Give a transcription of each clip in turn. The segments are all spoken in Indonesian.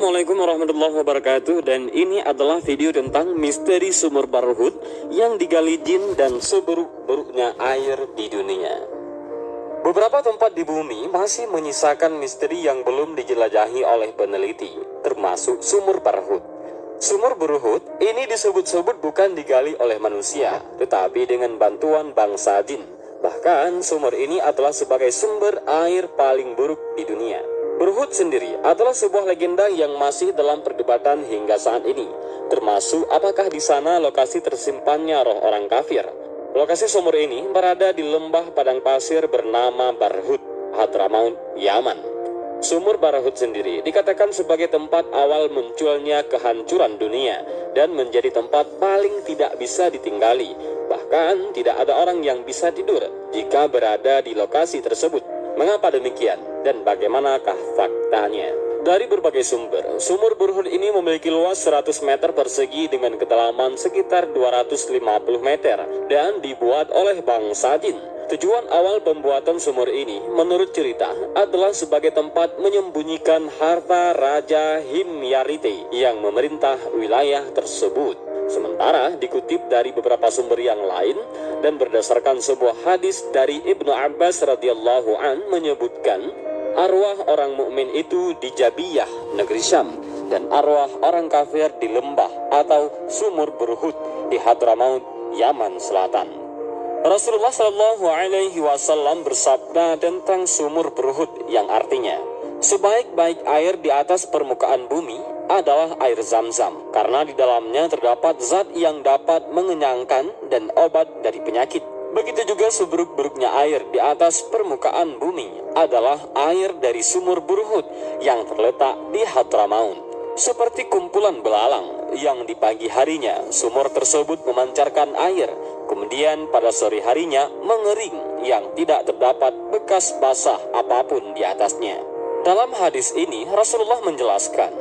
Assalamualaikum warahmatullahi wabarakatuh dan ini adalah video tentang misteri sumur Barhut yang digali jin dan seburuk-buruknya air di dunia. Beberapa tempat di bumi masih menyisakan misteri yang belum dijelajahi oleh peneliti, termasuk sumur Barhut. Sumur Berhut ini disebut-sebut bukan digali oleh manusia, tetapi dengan bantuan bangsa jin. Bahkan sumur ini adalah sebagai sumber air paling buruk di dunia. Berhut sendiri adalah sebuah legenda yang masih dalam perdebatan hingga saat ini, termasuk apakah di sana lokasi tersimpannya roh orang kafir. Lokasi sumur ini berada di lembah padang pasir bernama Barhut, Hadramaut, Yaman. Sumur Barhut sendiri dikatakan sebagai tempat awal munculnya kehancuran dunia dan menjadi tempat paling tidak bisa ditinggali. Bahkan tidak ada orang yang bisa tidur jika berada di lokasi tersebut. Mengapa demikian dan bagaimanakah faktanya? Dari berbagai sumber, sumur Burhun ini memiliki luas 100 meter persegi dengan kedalaman sekitar 250 meter dan dibuat oleh bangsa jin. Tujuan awal pembuatan sumur ini, menurut cerita, adalah sebagai tempat menyembunyikan harta Raja Himyarite yang memerintah wilayah tersebut. Sementara dikutip dari beberapa sumber yang lain dan berdasarkan sebuah hadis dari Ibnu Abbas radhiyallahu an menyebutkan arwah orang mukmin itu di Jabiyah negeri Syam dan arwah orang kafir di lembah atau sumur berhut di Hadramaut Yaman Selatan. Rasulullah Shallallahu Alaihi Wasallam bersabda tentang sumur berhut yang artinya sebaik-baik air di atas permukaan bumi adalah air zam-zam karena di dalamnya terdapat zat yang dapat mengenyangkan dan obat dari penyakit. Begitu juga seburuk-buruknya air di atas permukaan bumi adalah air dari sumur burhut yang terletak di Hadramaut. Seperti kumpulan belalang yang di pagi harinya sumur tersebut memancarkan air, kemudian pada sore harinya mengering yang tidak terdapat bekas basah apa pun di atasnya. Dalam hadis ini Rasulullah menjelaskan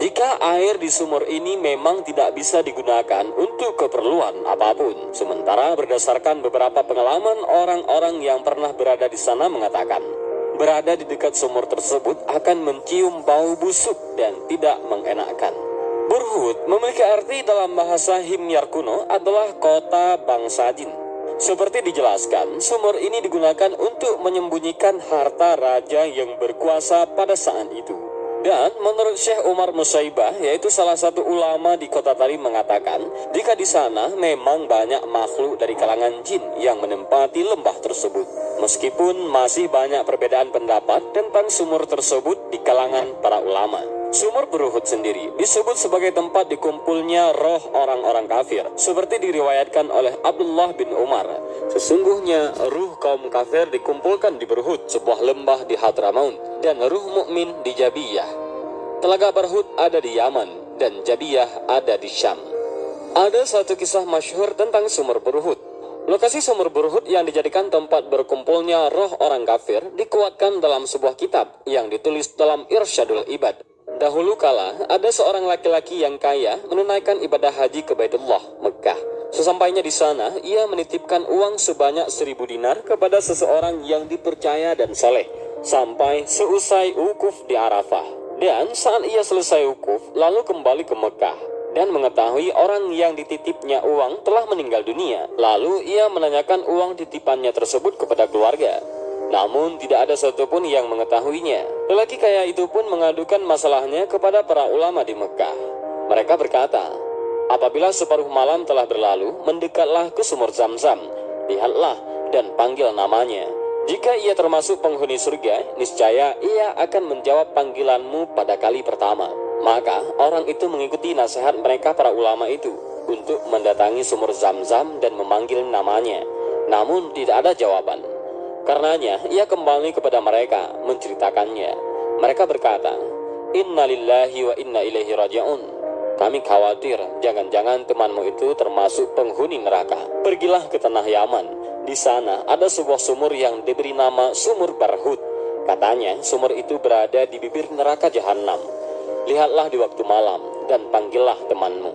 jika air di sumur ini memang tidak bisa digunakan untuk keperluan apa pun, sementara berdasarkan beberapa pengalaman orang-orang yang pernah berada di sana mengatakan, berada di dekat sumur tersebut akan mencium bau busuk dan tidak mengenakkan. Burhut memiliki arti dalam bahasa Himyar kuno adalah kota bangsa jin. Seperti dijelaskan, sumur ini digunakan untuk menyembunyikan harta raja yang berkuasa pada saat itu. Dan menurut Syekh Umar Musaibah, yaitu salah satu ulama di kota tadi mengatakan, jika di sana memang banyak makhluk dari kalangan jin yang menempati lembah tersebut. Meskipun masih banyak perbedaan pendapat tentang sumur tersebut di kalangan para ulama. Sumur Beruhut sendiri disebut sebagai tempat dikumpulnya roh orang-orang kafir, seperti diriwayatkan oleh Abdullah bin Umar. Sesungguhnya ruh kaum kafir dikumpulkan di Beruhut, sebuah lembah di Hadramaut, dan ruh mukmin di Jabiyah. Telaga Barhut ada di Yaman dan Jabiyah ada di Syam. Ada satu kisah masyhur tentang sumur Berhut. Lokasi sumur Berhut yang dijadikan tempat berkumpulnya roh orang kafir dikuatkan dalam sebuah kitab yang ditulis dalam Irsyadul Ibad. Dahulu kala, ada seorang laki-laki yang kaya menunaikan ibadah haji ke Baitullah, Mekah. Sesampainya di sana, ia menitipkan uang sebanyak seribu dinar kepada seseorang yang dipercaya dan soleh sampai seusai ukuf di Arafah. Dan saat ia selesai ukuf, lalu kembali ke Mekah dan mengetahui orang yang dititipnya uang telah meninggal dunia. Lalu ia menanyakan uang titipannya tersebut kepada keluarga. Namun tidak ada satupun yang mengetahuinya. Lelaki kaya itu pun mengadukan masalahnya kepada para ulama di Mekah. Mereka berkata, apabila separuh malam telah berlalu, mendekatlah ke sumur zam-zam. Lihatlah dan panggil namanya. Jika ia termasuk penghuni surga, niscaya ia akan menjawab panggilanmu pada kali pertama. Maka orang itu mengikuti nasihat mereka para ulama itu untuk mendatangi sumur zam-zam dan memanggil namanya. Namun tidak ada jawaban. Karenanya ia kembali kepada mereka menceritakannya. Mereka berkata, Inna lillahi wa inna ilaihi raji'un. Kami khawatir jangan-jangan temanmu itu termasuk penghuni neraka. Pergilah ke tanah Yaman di sana ada sebuah sumur yang diberi nama Sumur Barhut. Katanya sumur itu berada di bibir neraka jahanam. Lihatlah di waktu malam dan panggillah temanmu.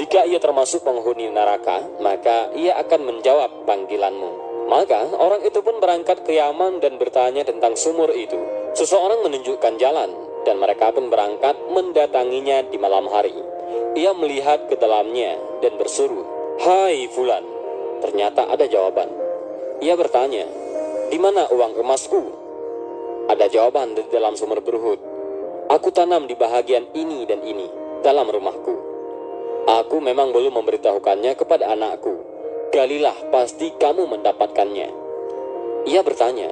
Jika ia termasuk penghuni neraka, maka ia akan menjawab panggilanmu. Maka orang itu pun berangkat ke Yaman dan bertanya tentang sumur itu. Seseorang menunjukkan jalan. dan mereka pun berangkat mendatanginya di malam hari. Ia melihat ke dalamnya dan berseru, Hai Fulan, ternyata ada jawaban. Ia bertanya, di mana uang emasku? Ada jawaban di dalam sumur berhut. Aku tanam di bahagian ini dan ini, dalam rumahku. Aku memang belum memberitahukannya kepada anakku. Galilah, pasti kamu mendapatkannya. Ia bertanya,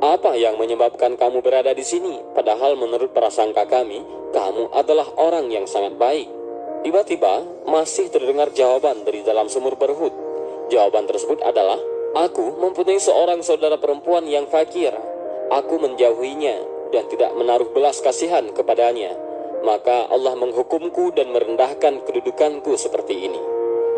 apa yang menyebabkan kamu berada di sini? Padahal menurut prasangka kami, kamu adalah orang yang sangat baik. Tiba-tiba, masih terdengar jawaban dari dalam sumur berhut. Jawaban tersebut adalah, Aku mempunyai seorang saudara perempuan yang fakir. Aku menjauhinya dan tidak menaruh belas kasihan kepadanya. Maka Allah menghukumku dan merendahkan kedudukanku seperti ini.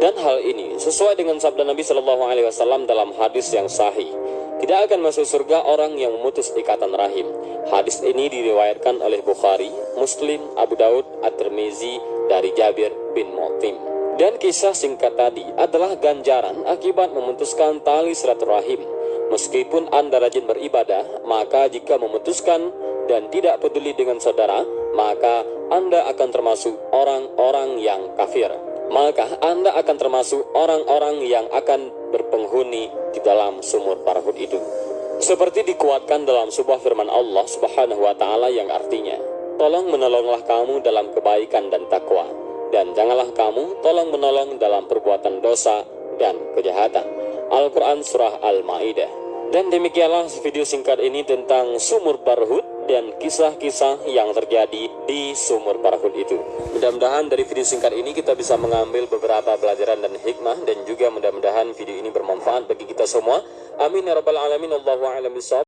Dan hal ini sesuai dengan sabda Nabi Shallallahu Alaihi Wasallam dalam hadis yang sahih. Tidak akan masuk surga orang yang memutus ikatan rahim. Hadis ini diriwayatkan oleh Bukhari, Muslim, Abu Daud, At-Tirmizi dari Jabir bin Mu'tim. Dan kisah singkat tadi adalah ganjaran akibat memutuskan tali silaturahim. Meskipun Anda rajin beribadah, maka jika memutuskan dan tidak peduli dengan saudara, maka Anda akan termasuk orang-orang yang kafir. Maka Anda akan termasuk orang-orang yang akan berpenghuni di dalam sumur parahut itu. Seperti dikuatkan dalam sebuah firman Allah Subhanahu wa taala yang artinya, "Tolong menolonglah kamu dalam kebaikan dan takwa, dan janganlah kamu tolong menolong dalam perbuatan dosa dan kejahatan." Al-Qur'an surah Al-Maidah. Dan demikianlah video singkat ini tentang sumur parahut dan kisah-kisah yang terjadi di sumur parahut itu. Mudah-mudahan dari video singkat ini kita bisa mengambil beberapa pelajaran dan hikmah dan juga mudah-mudahan video ini bermanfaat bagi kita semua. Amin ya rabbal alamin. Allahu a'lam